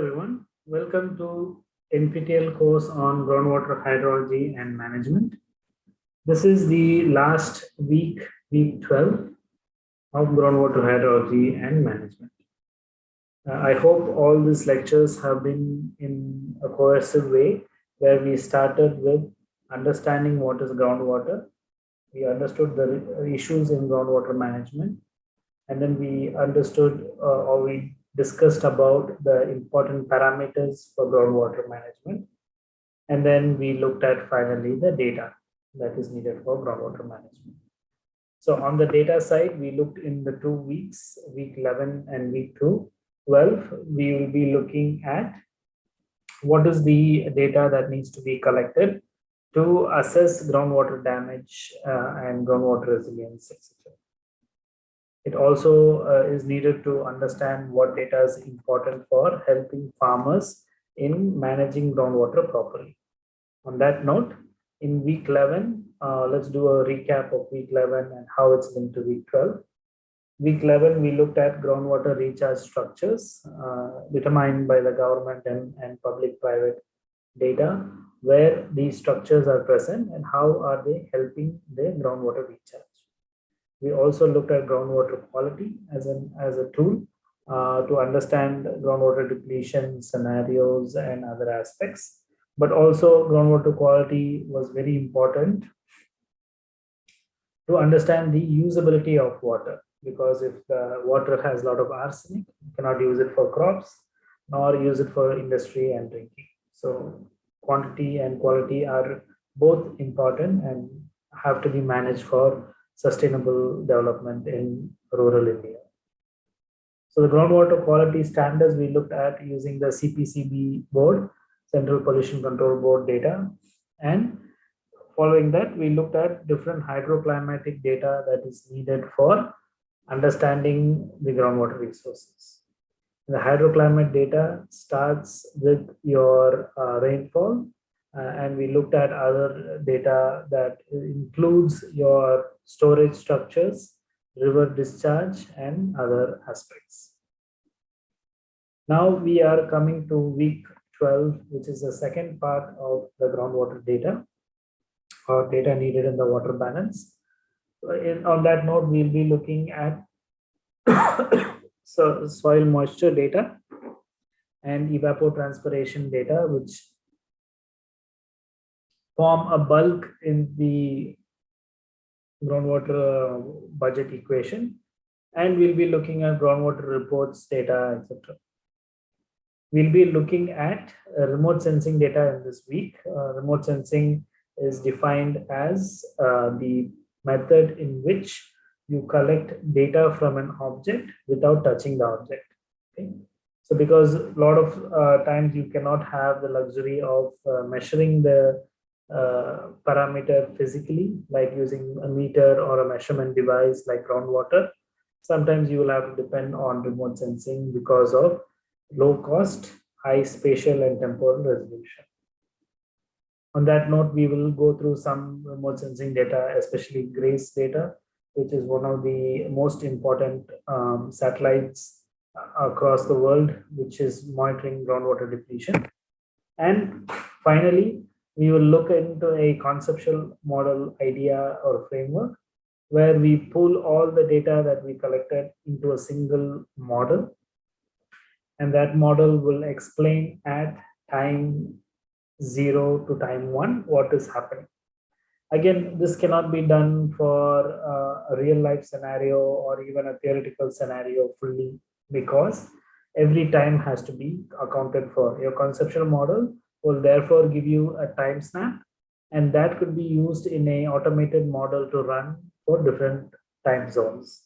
Everyone, welcome to NPTEL course on groundwater hydrology and management. This is the last week, week 12 of groundwater hydrology and management. Uh, I hope all these lectures have been in a cohesive way where we started with understanding what is groundwater. We understood the issues in groundwater management and then we understood uh, or we discussed about the important parameters for groundwater management. And then we looked at finally the data that is needed for groundwater management. So on the data side, we looked in the two weeks, week 11 and week 2, 12, we will be looking at what is the data that needs to be collected to assess groundwater damage uh, and groundwater resilience, etc. It also uh, is needed to understand what data is important for helping farmers in managing groundwater properly. On that note, in week 11, uh, let's do a recap of week 11 and how it's linked to week 12. Week 11, we looked at groundwater recharge structures uh, determined by the government and, and public-private data, where these structures are present and how are they helping the groundwater recharge. We also looked at groundwater quality as, an, as a tool uh, to understand groundwater depletion scenarios and other aspects. But also groundwater quality was very important to understand the usability of water because if the water has a lot of arsenic, you cannot use it for crops nor use it for industry and drinking. So quantity and quality are both important and have to be managed for sustainable development in rural India. So the groundwater quality standards we looked at using the CPCB board, Central Pollution Control Board data. And following that, we looked at different hydroclimatic data that is needed for understanding the groundwater resources. The hydroclimate data starts with your uh, rainfall uh, and we looked at other data that includes your storage structures, river discharge, and other aspects. Now we are coming to week 12, which is the second part of the groundwater data or data needed in the water balance. In, on that note, we'll be looking at so soil moisture data and evapotranspiration data, which form a bulk in the groundwater uh, budget equation and we'll be looking at groundwater reports data etc we'll be looking at uh, remote sensing data in this week. Uh, remote sensing is defined as uh, the method in which you collect data from an object without touching the object okay? So because a lot of uh, times you cannot have the luxury of uh, measuring the uh, parameter physically, like using a meter or a measurement device like groundwater. Sometimes you will have to depend on remote sensing because of low cost, high spatial and temporal resolution. On that note, we will go through some remote sensing data, especially GRACE data, which is one of the most important um, satellites across the world, which is monitoring groundwater depletion. And finally, we will look into a conceptual model idea or framework where we pull all the data that we collected into a single model. And that model will explain at time zero to time one what is happening. Again, this cannot be done for a real life scenario or even a theoretical scenario fully because every time has to be accounted for. Your conceptual model will therefore give you a time snap and that could be used in a automated model to run for different time zones.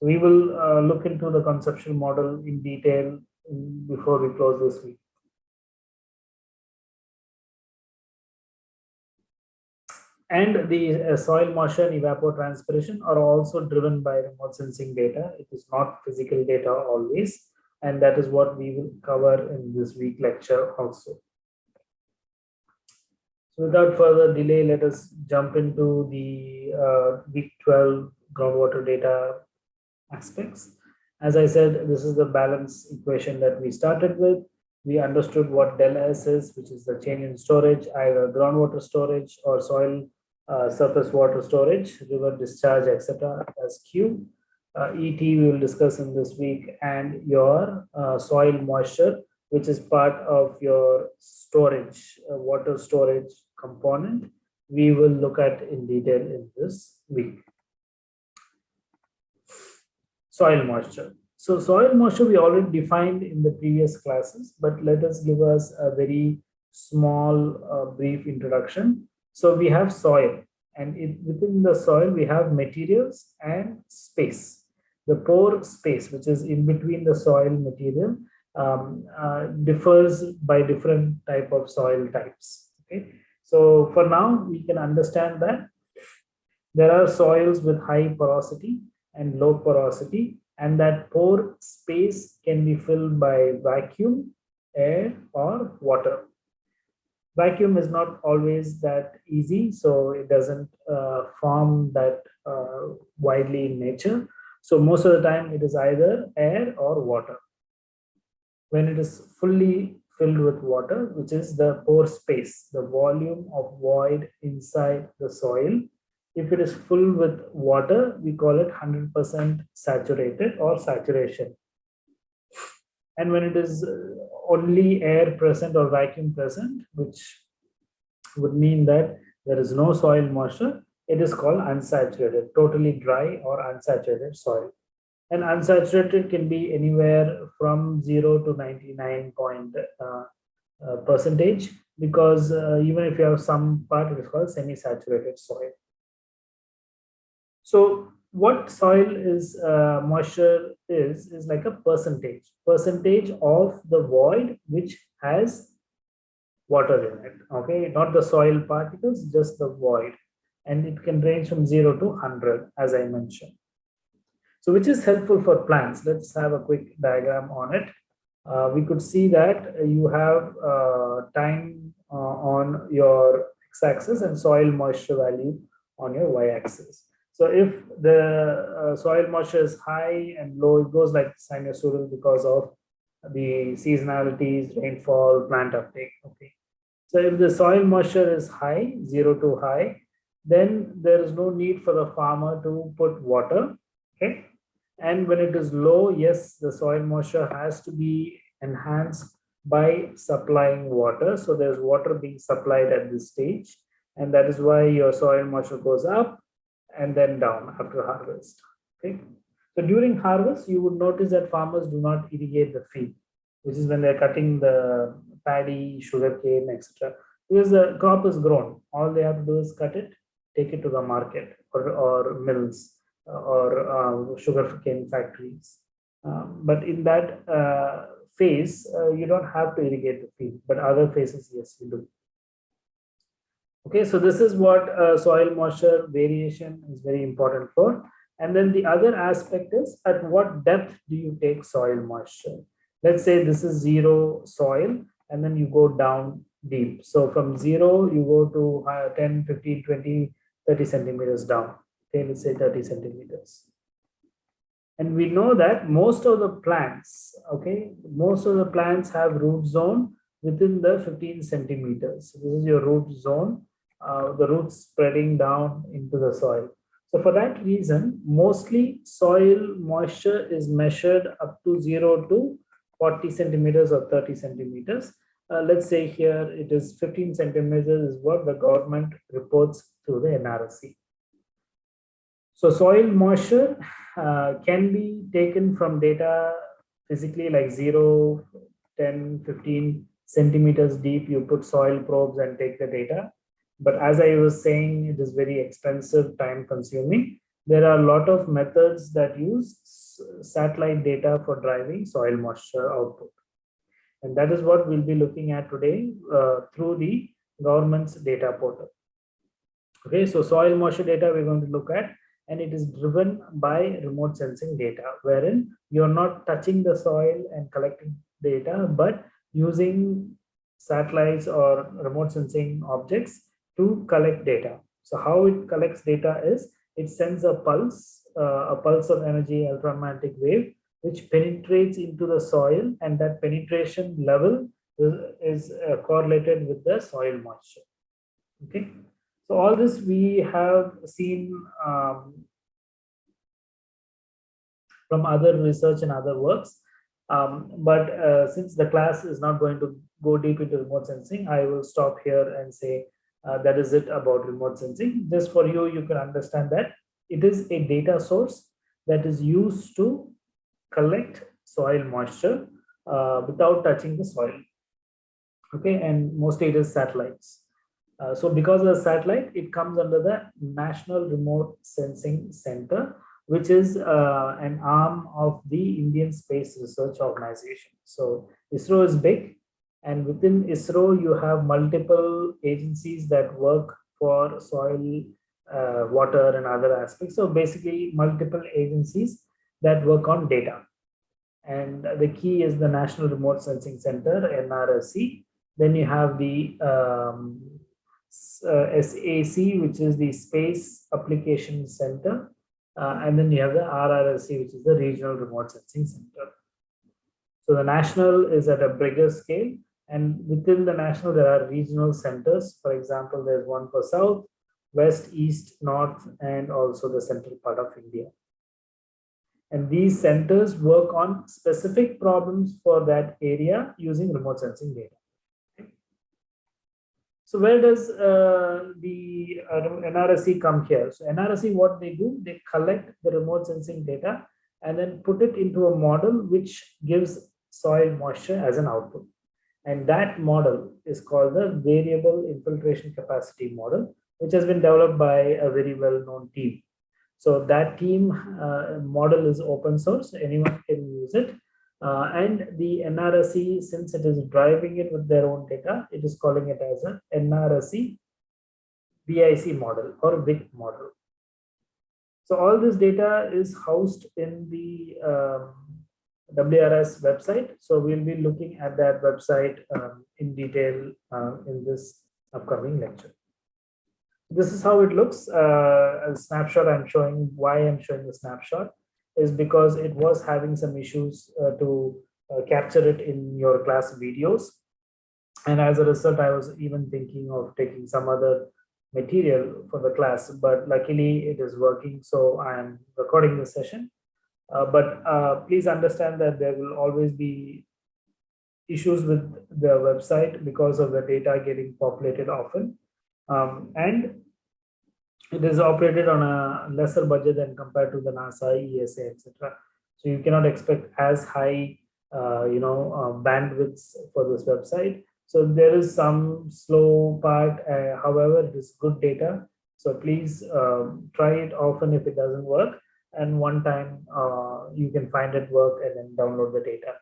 We will uh, look into the conceptual model in detail before we close this week. And the uh, soil moisture and evapotranspiration are also driven by remote sensing data. It is not physical data always and that is what we will cover in this week lecture also. So without further delay, let us jump into the uh, week 12 groundwater data aspects. As I said, this is the balance equation that we started with. We understood what del S is, which is the change in storage, either groundwater storage or soil uh, surface water storage, river discharge, etc. as Q. Uh, ET we will discuss in this week and your uh, soil moisture, which is part of your storage, uh, water storage component, we will look at in detail in this week. Soil moisture. So soil moisture we already defined in the previous classes, but let us give us a very small uh, brief introduction. So we have soil and it, within the soil we have materials and space. The pore space, which is in between the soil material, um, uh, differs by different type of soil types. Okay, so for now we can understand that there are soils with high porosity and low porosity, and that pore space can be filled by vacuum, air, or water. Vacuum is not always that easy, so it doesn't uh, form that uh, widely in nature. So most of the time it is either air or water when it is fully filled with water, which is the pore space, the volume of void inside the soil. If it is full with water, we call it 100% saturated or saturation. And when it is uh, only air present or vacuum present, which would mean that there is no soil moisture, it is called unsaturated, totally dry or unsaturated soil. And unsaturated can be anywhere from 0 to 99 point uh, uh, percentage because uh, even if you have some part it is called semi-saturated soil. So what soil is uh, moisture is is like a percentage percentage of the void which has water in it okay? Not the soil particles just the void and it can range from 0 to 100 as i mentioned so which is helpful for plants. Let's have a quick diagram on it. Uh, we could see that you have uh, time uh, on your x-axis and soil moisture value on your y-axis. So if the uh, soil moisture is high and low, it goes like sinusoidal because of the seasonalities, rainfall, plant uptake. Okay. So if the soil moisture is high, zero to high, then there is no need for the farmer to put water. Okay. And when it is low, yes, the soil moisture has to be enhanced by supplying water. So there's water being supplied at this stage. And that is why your soil moisture goes up and then down after harvest. Okay. So during harvest, you would notice that farmers do not irrigate the field, which is when they're cutting the paddy, sugarcane, etc. Because the crop is grown. All they have to do is cut it, take it to the market or, or mills or uh, sugar cane factories. Um, but in that uh, phase, uh, you don't have to irrigate the field, but other phases, yes, you do. Okay, so this is what uh, soil moisture variation is very important for. And then the other aspect is at what depth do you take soil moisture? Let's say this is zero soil and then you go down deep. So from zero, you go to uh, 10, 15, 20, 30 centimeters down okay, let's say 30 centimeters. And we know that most of the plants, okay, most of the plants have root zone within the 15 centimeters. So this is your root zone, uh, the roots spreading down into the soil. So for that reason, mostly soil moisture is measured up to 0 to 40 centimeters or 30 centimeters. Uh, let's say here it is 15 centimeters is what the government reports through the NRSC. So soil moisture uh, can be taken from data physically like 0, 10, 15 centimeters deep. You put soil probes and take the data. But as I was saying, it is very expensive, time consuming. There are a lot of methods that use satellite data for driving soil moisture output. And that is what we'll be looking at today uh, through the government's data portal. Okay, so soil moisture data we're going to look at and it is driven by remote sensing data wherein you're not touching the soil and collecting data but using satellites or remote sensing objects to collect data so how it collects data is it sends a pulse uh, a pulse of energy electromagnetic wave which penetrates into the soil and that penetration level is, uh, correlated with the soil moisture. Okay, so all this we have seen um, from other research and other works. Um, but uh, since the class is not going to go deep into remote sensing, I will stop here and say uh, that is it about remote sensing. Just for you, you can understand that it is a data source that is used to collect soil moisture uh, without touching the soil. Okay, and mostly it is satellites. Uh, so because of the satellite, it comes under the National Remote Sensing Center, which is uh, an arm of the Indian Space Research Organization. So ISRO is big and within ISRO, you have multiple agencies that work for soil, uh, water and other aspects. So basically multiple agencies that work on data. And the key is the National Remote Sensing Center, NRSC. Then you have the um, uh, SAC, which is the Space Application Center. Uh, and then you have the RRSC, which is the Regional Remote Sensing Center. So the national is at a bigger scale. And within the national, there are regional centers. For example, there's one for South, West, East, North, and also the central part of India. And these centers work on specific problems for that area using remote sensing data. So where does uh, the uh, NRSC come here? So NRSC, what they do, they collect the remote sensing data and then put it into a model which gives soil moisture as an output. And that model is called the variable infiltration capacity model, which has been developed by a very well-known team. So that team uh, model is open source, anyone can use it. Uh, and the NRSC, since it is driving it with their own data, it is calling it as an NRSC BIC model or WIC model. So all this data is housed in the um, WRIS website. So we'll be looking at that website um, in detail uh, in this upcoming lecture. This is how it looks. Uh, a snapshot I'm showing, why I'm showing the snapshot is because it was having some issues uh, to uh, capture it in your class videos. And as a result, I was even thinking of taking some other material for the class, but luckily it is working. So I am recording the session uh, but uh, please understand that there will always be issues with the website because of the data getting populated often. Um, and it is operated on a lesser budget than compared to the NASA, ESA, etc. So you cannot expect as high, uh, you know, uh, bandwidths for this website. So there is some slow part. Uh, however, it is good data. So please um, try it often if it doesn't work and one time uh, you can find it work and then download the data.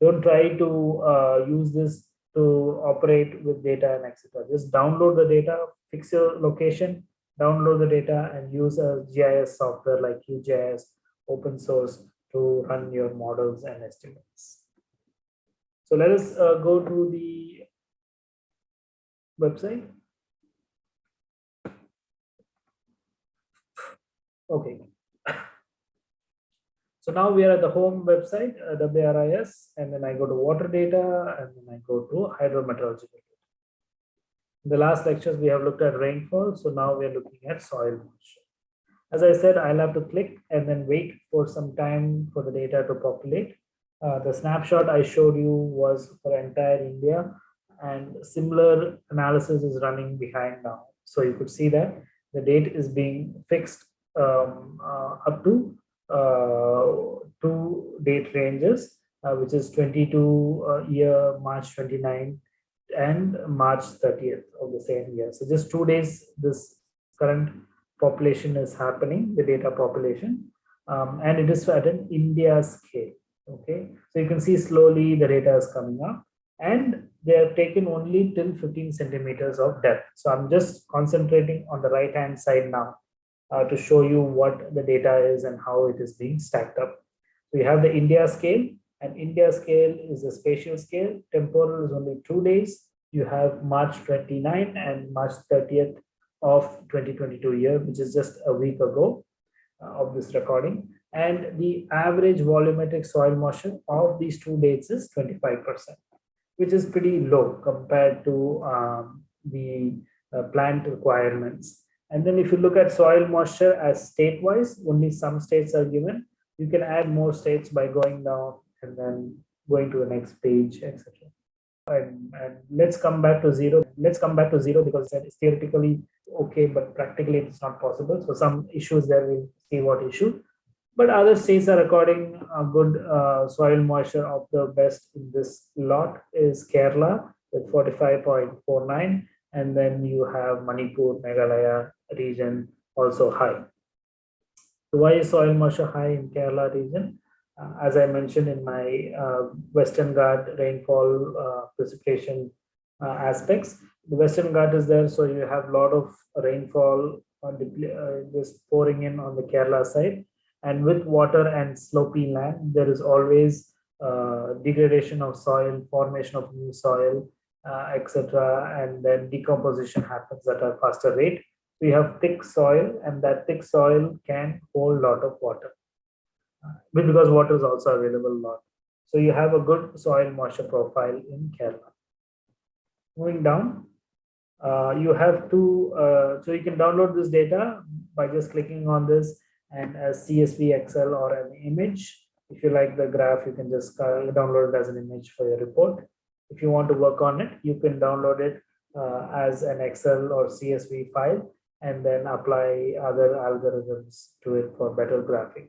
Don't try to uh, use this to operate with data and etc. Just download the data, fix your location, download the data and use a GIS software like QGIS, open source to run your models and estimates. So let us uh, go to the website. Okay, so now we are at the home website, uh, WRIS, and then I go to water data, and then I go to hydrometeorological. In the last lectures, we have looked at rainfall. So now we are looking at soil moisture. As I said, I'll have to click and then wait for some time for the data to populate. Uh, the snapshot I showed you was for entire India and similar analysis is running behind now. So you could see that the date is being fixed um, uh, up to uh, two date ranges, uh, which is 22 uh, year March 29 and March 30th of the same year. So just two days, this current population is happening, the data population, um, and it is at an India scale. Okay, so you can see slowly the data is coming up and they have taken only till 15 centimeters of depth. So I'm just concentrating on the right hand side now uh, to show you what the data is and how it is being stacked up. So you have the India scale and India scale is a spatial scale. Temporal is only two days. You have March 29 and March 30th of 2022 year, which is just a week ago uh, of this recording. and the average volumetric soil moisture of these two dates is 25%, which is pretty low compared to um, the uh, plant requirements. And then if you look at soil moisture as state-wise, only some states are given. You can add more states by going down and then going to the next page, etc. And, and, let's come back to zero. Let's come back to zero because that is theoretically okay, but practically it's not possible. So some issues there, we'll see what issue. But other states are recording a good uh, soil moisture of the best in this lot is Kerala with 45.49 and then you have Manipur, Meghalaya region also high. So why is soil moisture high in Kerala region? Uh, as I mentioned in my uh, Western Ghat rainfall uh, precipitation uh, aspects, the Western Ghat is there, so you have a lot of rainfall uh, just pouring in on the Kerala side. And with water and slopy land, there is always degradation of soil, formation of new soil, uh, etc. And then decomposition happens at a faster rate. We have thick soil and that thick soil can hold a lot of water uh, because water is also available a lot. So you have a good soil moisture profile in Kerala. Moving down, uh, you have to, uh, so you can download this data by just clicking on this and as CSV, Excel or an image. If you like the graph, you can just uh, download it as an image for your report if you want to work on it, you can download it uh, as an Excel or CSV file and then apply other algorithms to it for better graphing.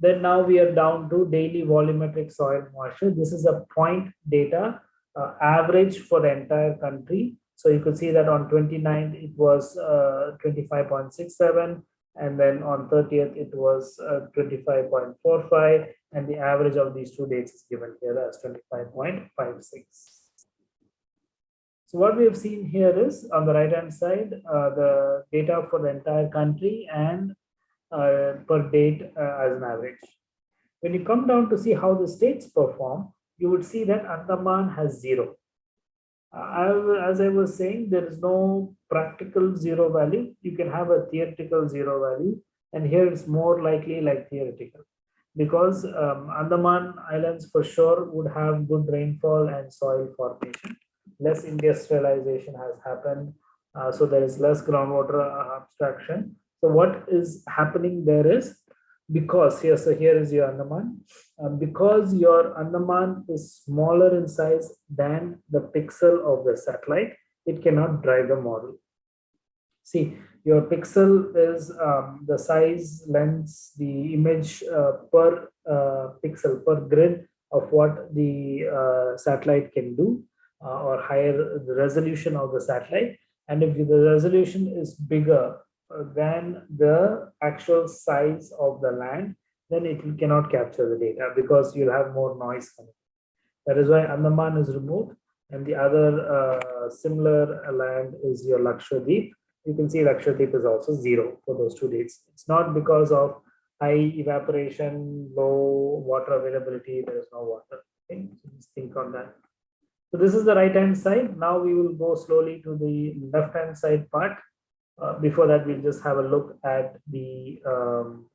Then now we are down to daily volumetric soil moisture. This is a point data uh, average for the entire country. So you could see that on 29th it was uh, 25.67 and then on 30th it was uh, 25.45 and the average of these two dates is given here as 25.56 so what we have seen here is on the right hand side uh, the data for the entire country and uh, per date uh, as an average when you come down to see how the states perform you would see that andaman has zero I, as I was saying, there is no practical zero value. You can have a theoretical zero value, and here it's more likely like theoretical because um, Andaman Islands for sure would have good rainfall and soil formation. Less industrialization has happened, uh, so there is less groundwater uh, abstraction. So what is happening there is because here, so here is your Andaman, uh, because your Andaman is smaller in size than the pixel of the satellite, it cannot drive the model. See, your pixel is um, the size, length, the image uh, per uh, pixel, per grid of what the uh, satellite can do uh, or higher the resolution of the satellite. And if the resolution is bigger than the actual size of the land, then it cannot capture the data because you'll have more noise coming. That is why Andaman is removed and the other uh, similar land is your Lakshadweep. You can see Lakshadweep is also zero for those two dates. It's not because of high evaporation, low water availability, there is no water. Okay, so just think on that. So this is the right hand side. Now we will go slowly to the left hand side part. Uh, before that, we'll just have a look at the um,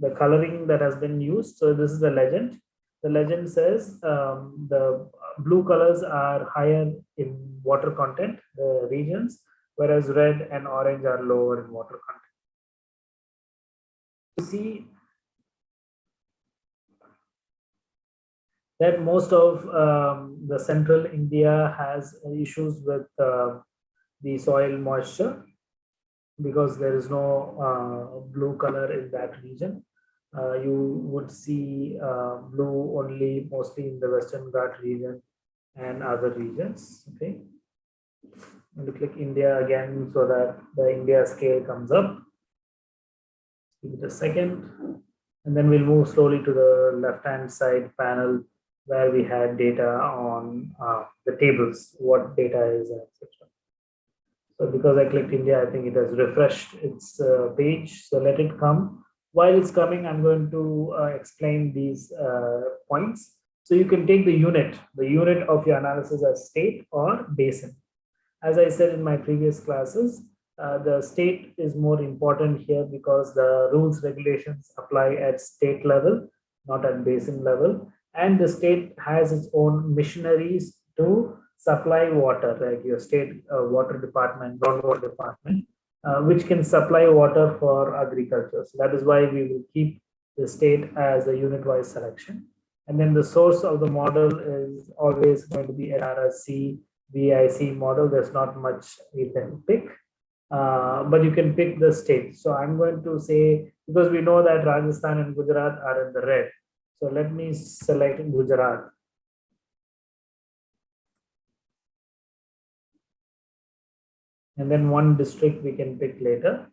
the coloring that has been used. So this is the legend. The legend says um, the blue colors are higher in water content, the regions, whereas red and orange are lower in water content. You see that most of um, the central India has issues with uh, the soil moisture because there is no uh, blue color in that region. Uh, you would see uh, blue only mostly in the Western Ghat region and other regions. Okay. look like India again so that the India scale comes up. Give it a second. And then we'll move slowly to the left hand side panel where we had data on uh, the tables, what data is, etc. So because I clicked India, I think it has refreshed its uh, page. So let it come. While it's coming, I'm going to uh, explain these uh, points. So you can take the unit, the unit of your analysis as state or basin. As I said in my previous classes, uh, the state is more important here because the rules regulations apply at state level, not at basin level. And the state has its own missionaries to supply water, like your state uh, water department, groundwater department, uh, which can supply water for agriculture. So that is why we will keep the state as a unit-wise selection. And then the source of the model is always going to be NRSC, VIC model. There's not much you can pick, uh, but you can pick the state. So I'm going to say, because we know that Rajasthan and Gujarat are in the red. So let me select Gujarat. And then one district we can pick later.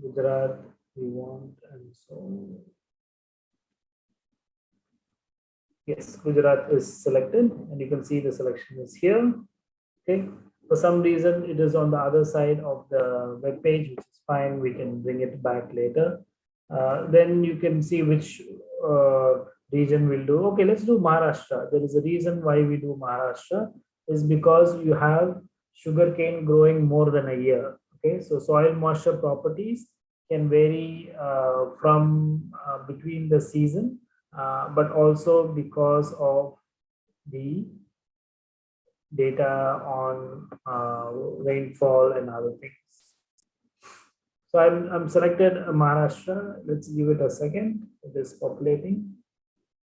Gujarat we want and so Yes, Gujarat is selected and you can see the selection is here. Okay, for some reason it is on the other side of the web page, which is fine. We can bring it back later. Uh, then you can see which uh, region will do. Okay, let's do Maharashtra. There is a reason why we do Maharashtra is because you have sugarcane growing more than a year. Okay, so soil moisture properties can vary uh, from uh, between the season uh, but also because of the data on uh, rainfall and other things. So I'm, I'm selected Maharashtra. Let's give it a second. It is populating.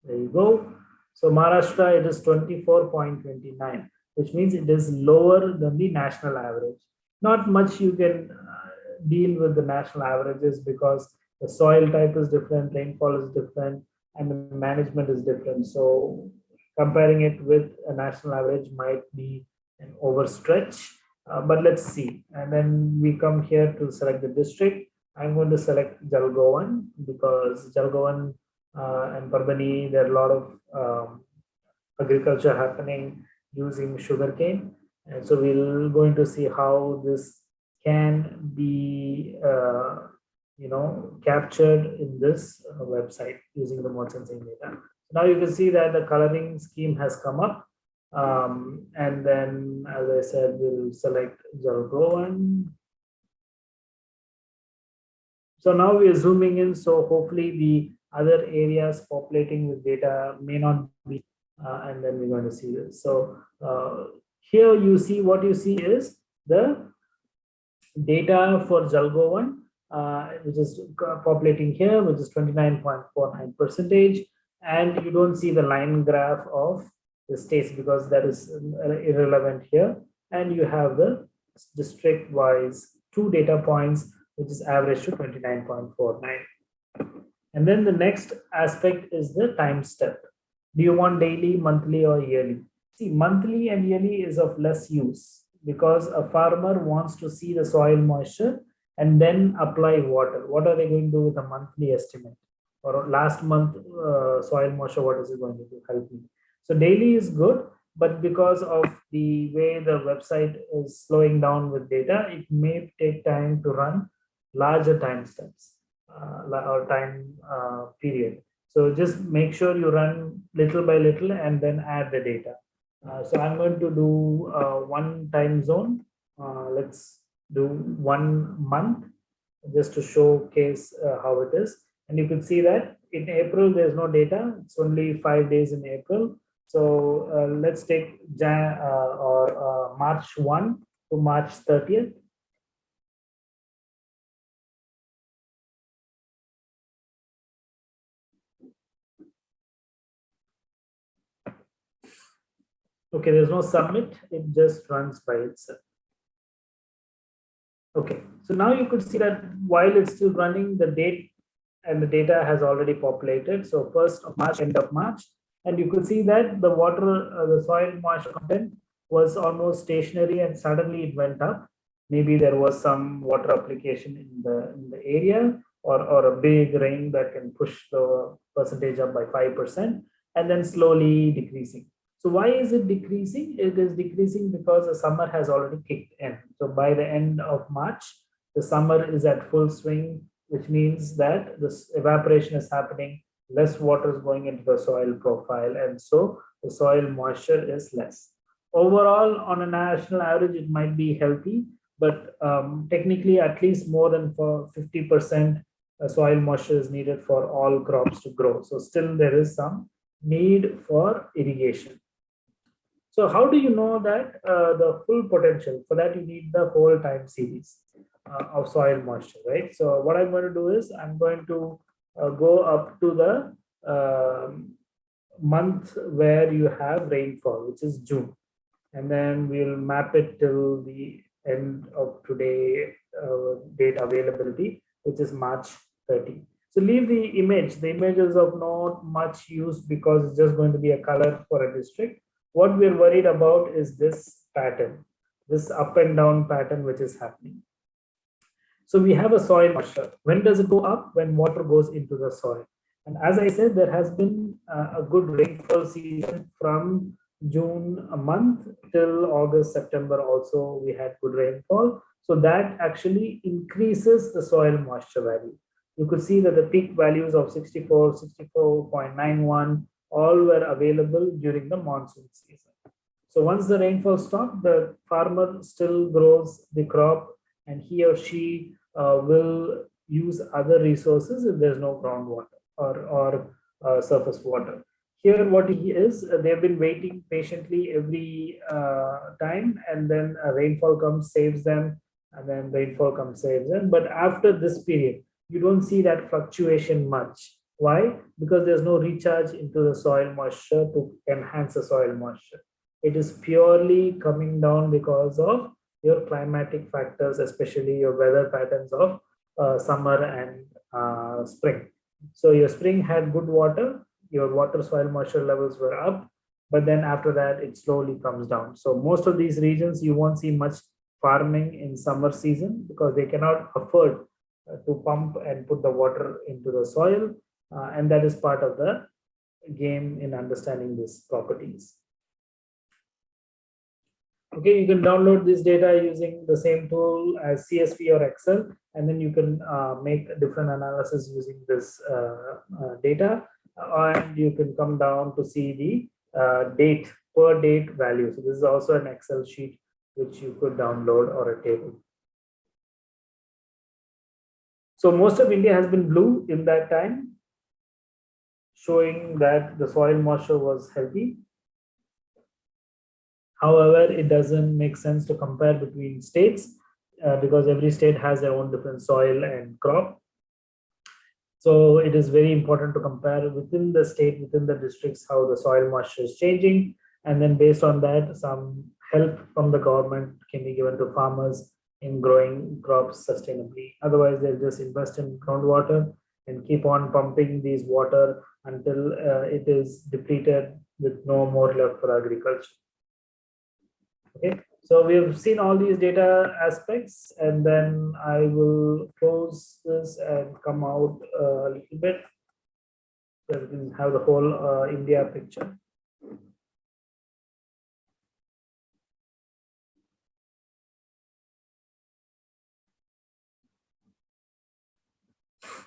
There you go. So Maharashtra, it is 24.29, which means it is lower than the national average. Not much you can uh, deal with the national averages because the soil type is different, rainfall is different, and the management is different. So comparing it with a national average might be an overstretch, uh, but let's see. And then we come here to select the district. I'm going to select Jalgaon because Jalgaon uh, and Parbhani, there are a lot of um, agriculture happening using sugarcane. And so we're going to see how this can be uh, you know, captured in this uh, website using remote sensing data. Now you can see that the coloring scheme has come up. Um, and then, as I said, we'll select Jalgaon. So now we are zooming in. So hopefully the other areas populating with data may not be, uh, and then we're going to see this. So uh, here you see what you see is the data for Jalgaon uh, which is populating here, which is 29.49 percentage. And you don't see the line graph of states because that is uh, irrelevant here. And you have the district wise two data points, which is average to 29.49. And then the next aspect is the time step. Do you want daily, monthly, or yearly? See, monthly and yearly is of less use because a farmer wants to see the soil moisture and then apply water. What are they going to do with a monthly estimate? Or last month uh, soil moisture, what is it going to do? Help me. So daily is good, but because of the way the website is slowing down with data, it may take time to run larger time steps uh, or time uh, period. So just make sure you run little by little and then add the data. Uh, so I'm going to do uh, one time zone. Uh, let's do one month just to showcase uh, how it is. And you can see that in April, there's no data. It's only five days in April. So uh, let's take Jan uh, or uh, March 1 to March 30th. Okay, there's no submit. It just runs by itself. Okay, so now you could see that while it's still running, the date and the data has already populated. So first of March, end of March, and you could see that the water, uh, the soil moisture content was almost stationary and suddenly it went up. Maybe there was some water application in the, in the area or, or a big rain that can push the percentage up by 5% and then slowly decreasing. So why is it decreasing? It is decreasing because the summer has already kicked in. So by the end of March, the summer is at full swing, which means that this evaporation is happening, less water is going into the soil profile, and so the soil moisture is less. overall on a national average, it might be healthy, but um, technically at least more than for 50% uh, soil moisture is needed for all crops to grow. So still there is some need for irrigation. So how do you know that uh, the full potential? For that, you need the whole time series uh, of soil moisture, right? So what I'm going to do is I'm going to go up to the um, month where you have rainfall, which is June. And then we'll map it till the end of today uh, date availability, which is March 30. So leave the image. The image is of not much use because it's just going to be a color for a district. What we're worried about is this pattern, this up and down pattern which is happening. So we have a soil moisture. When does it go up? When water goes into the soil. And as I said, there has been a good rainfall season from June a month till August, September also we had good rainfall. So that actually increases the soil moisture value. You could see that the peak values of 64, 64.91 all were available during the monsoon season. So once the rainfall stopped, the farmer still grows the crop and he or she uh, will use other resources if there's no groundwater or, or uh, surface water. Here, what he is, uh, they've been waiting patiently every uh, time, and then rainfall comes, saves them, and then rainfall comes, saves them. But after this period, you don't see that fluctuation much. Why? Because there's no recharge into the soil moisture to enhance the soil moisture. It is purely coming down because of your climatic factors, especially your weather patterns of uh, summer and uh, spring. So your spring had good water, your water soil moisture levels were up, but then after that it slowly comes down. So most of these regions you won't see much farming in summer season because they cannot afford uh, to pump and put the water into the soil. Uh, and that is part of the game in understanding these properties. Okay, you can download this data using the same tool as CSV or Excel, and then you can uh, make different analysis using this uh, uh, data, and you can come down to see the uh, date per date value. So this is also an Excel sheet which you could download or a table. So most of India has been blue in that time, showing that the soil moisture was healthy However, it doesn't make sense to compare between states uh, because every state has their own different soil and crop. So it is very important to compare within the state, within the districts, how the soil moisture is changing. And then based on that, some help from the government can be given to farmers in growing crops sustainably. Otherwise, they'll just invest in groundwater and keep on pumping these water until uh, it is depleted with no more left for agriculture. Okay, so we have seen all these data aspects, and then I will close this and come out a little bit so we can have the whole uh, India picture.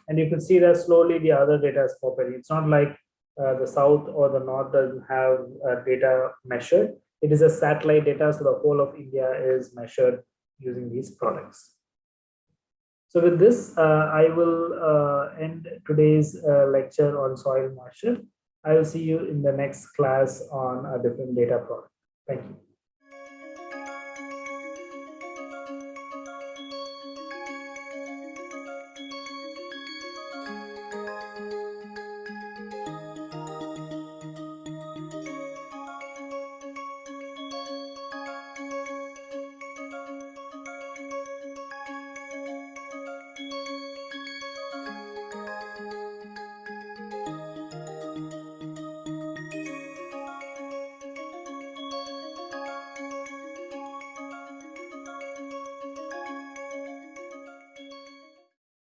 And you can see that slowly the other data is popping. It's not like uh, the south or the north doesn't have uh, data measured it is a satellite data, so the whole of India is measured using these products. So with this, uh, I will uh, end today's uh, lecture on soil moisture. I will see you in the next class on a different data product. Thank you.